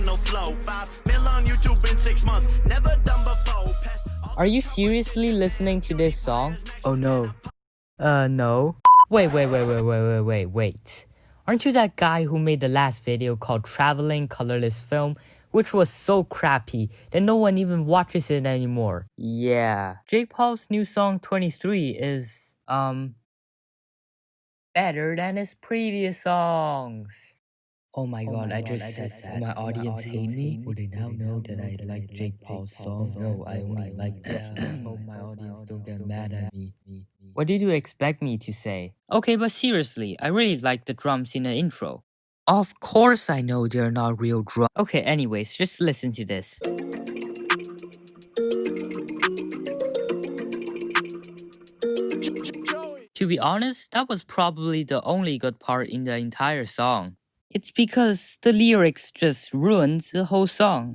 Channel flow. Five mil on YouTube in six months, never done before. Are you seriously listening to this song? Oh no. Uh, no. Wait, wait, wait, wait, wait, wait, wait, wait. Aren't you that guy who made the last video called Traveling Colorless Film, which was so crappy that no one even watches it anymore? Yeah. Jake Paul's new song 23 is, um, better than his previous songs. Oh my Oh god, my I God, just I said just that. said My that. My audience hate audience me? hate Would they me? now Would they know now that know I that I like like Jake Jake Paul's Paul's songs? songs? No, I only like only this. like this. Hope oh, oh, my audience don't get mad at me. What did you expect me to say? Okay, but seriously, I really like the drums in the intro. Of course I know they're not real drums. Okay, anyways, just listen to this. To be honest, that was probably the only good part in the entire song. It's because the lyrics just ruined the whole song.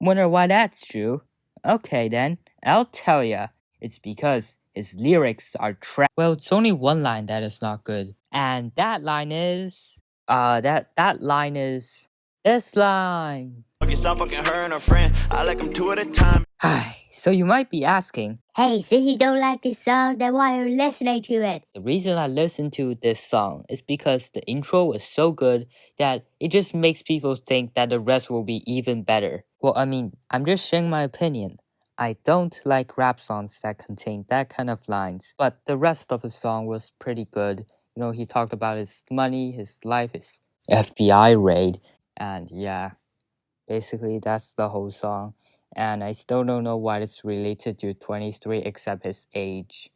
Wonder why that's true? Okay then, I'll tell ya. It's because his lyrics are trash. Well, it's only one line that is not good. And that line is... Uh, that, that line is... This line. Fuck yourself, fucking her and her friend. I like them two at a time. Hi. So you might be asking, Hey, since you don't like this song, then why are you listening to it? The reason I listen to this song is because the intro is so good that it just makes people think that the rest will be even better. Well, I mean, I'm just sharing my opinion. I don't like rap songs that contain that kind of lines, but the rest of the song was pretty good. You know, he talked about his money, his life, his FBI raid, and yeah, basically that's the whole song. And I still don't know what it's related to 23 except his age.